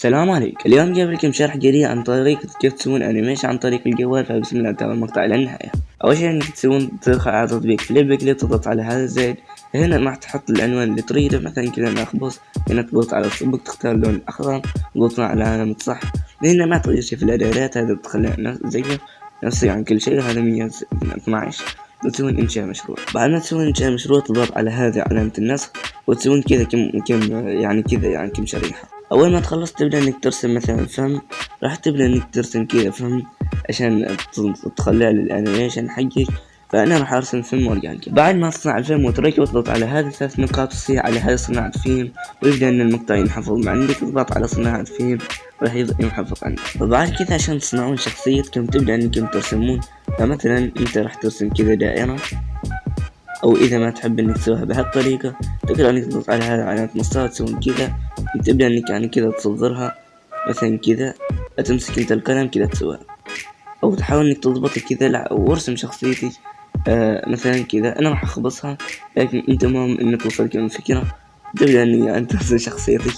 السلام عليكم اليوم جايب لكم شرح جديد عن طريقة كيف تسوون animation عن طريق الجوال فبسم الله نتابع المقطع إلى النهاية. أول شي إنك تسوون تدخل على تطبيق FlipaClip تضغط على هذا الزايد هنا راح تحط العنوان اللي تريده. مثلا كذا نخبص هنا تضغط على الطبق تختار اللون الاخضر تضغط على علامة صح. هنا ما تغير شي في الاعدادات هذا تخليها زيه نفس يعني كل شيء. هذا مية اثناعش تسوون إنشاء مشروع. بعد ما تسوون إنشاء مشروع تضغط على هذه علامة النسخ وتسوون كذا كم كم يعني كذا يعني كم شريحة. أول ما تخلص تبدأ إنك ترسم مثلا فم راح تبدأ إنك ترسم كذا فم عشان تخليها لل animation حقك. فأنا راح أرسم فيلم organic بعد ما تصنع الفيلم وتركه وتضغط على هذه الثلاث نقاط تصيح على هذه صناعة فيلم ويبدأ إن المقطع ينحفظ عندك. تضغط على صناعة فيلم راح ينحفظ عندك. وبعد كذا عشان تصنعون شخصيتكم تبدأ إنكم ترسمون. فمثلا أنت راح ترسم كذا دائرة. أو إذا ما تحب إنك تسويها بهالطريقة تقدر إنك تضغط على هذا علامة مسطرة تسوون كذا. تبدأ إنك يعني كذا تصغرها مثلا كذا تمسك أنت القلم كذا تسويها. أو تحاول إنك تضبطها كذا وارسم شخصيتي آه مثلا كذا أنا راح أخبصها لكن أنت مهم إنك توصل من الفكرة. تبدأ اني أنت ترسم شخصيتك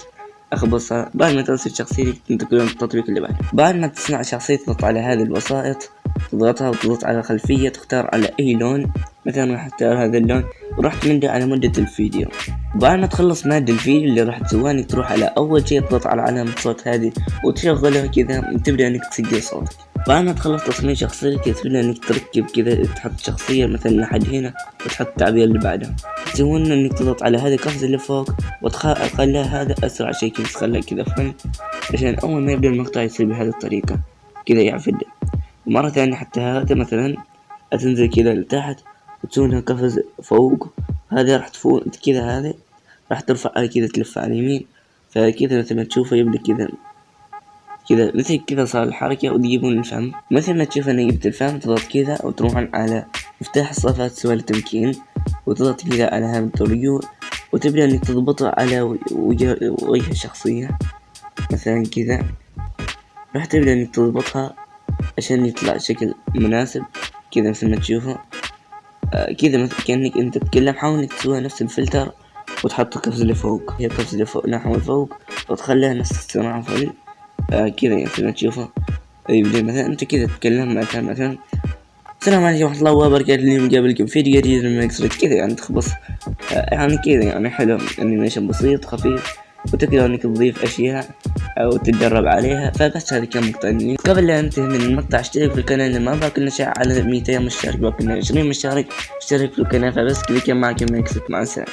أخبصها. بعد ما ترسم شخصيتك تنتقل للتطبيق اللي بعده. بعد ما تصنع شخصية تضغط على هذه الوسائط تضغطها وتضغط على خلفية تختار على أي لون. مثلا راح اختار هذا اللون وراح تمده على مدة الفيديو. بعد ما تخلص مادة الفيديو اللي راح تسويها انك تروح على أول شي تضغط على علامة صوت هذه وتشغلها كذا تبدأ إنك تسجل صوتك. بعد ما تخلص تصميم شخصيتك تبدأ إنك تركب كذا تحط شخصية مثلا لحد هنا وتحط التعبير اللي بعدها تسوون إنك تضغط على هذه القفزة اللي فوق وتخليها هذا أسرع شي كذا تخليها كذا فن عشان أول ما يبدأ المقطع يصير بهذه الطريقة. كذا يعفد. ومرة ثانية حتى هذا مثلا تنزل كذا لتحت. وتسوونها قفز فوق. هذا راح تفوق كذا هذا راح ترفع كذا تلف على اليمين فكذا مثل ما تشوفه يبدأ كذا كذا مثل كذا صار الحركة وتجيبون الفم. مثل ما تشوف أنا جبت الفم تضغط كذا وتروحون على مفتاح الصفات سوى التمكين وتضغط كذا على هذا الرجوع وتبدأ إنك تضبطه على وجه, وجه الشخصية. مثلا كذا راح تبدأ إنك تضبطها عشان يطلع شكل مناسب كذا مثل ما تشوفه. كذا مثل كأنك أنت تتكلم حاول إنك تسوي نفس الفلتر وتحط القفز اللي فوق. هي القفز اللي فوق نحو فوق وتخليها نفس الصناعة فوق. آه كذا مثل ما تشوفه يبدأ مثلا أنت كذا تتكلم مثلا مثلا السلام عليكم ورحمة الله وبركاته اليوم جايب فيديو جديد من مكسرت كذا يعني تخبص. آه يعني كذا يعني حلو انيميشن بسيط خفيف وتقدر إنك تضيف أشياء أو تتدرب عليها. فبس هذه كان مقطع قبل لا أنتهي من المقطع اشترك في القناة اللي ما باكل نشاء على 200 مشترك باكل 20 مشترك اشترك في القناة. فبس كذا كان معكم مكسب مع السلامة.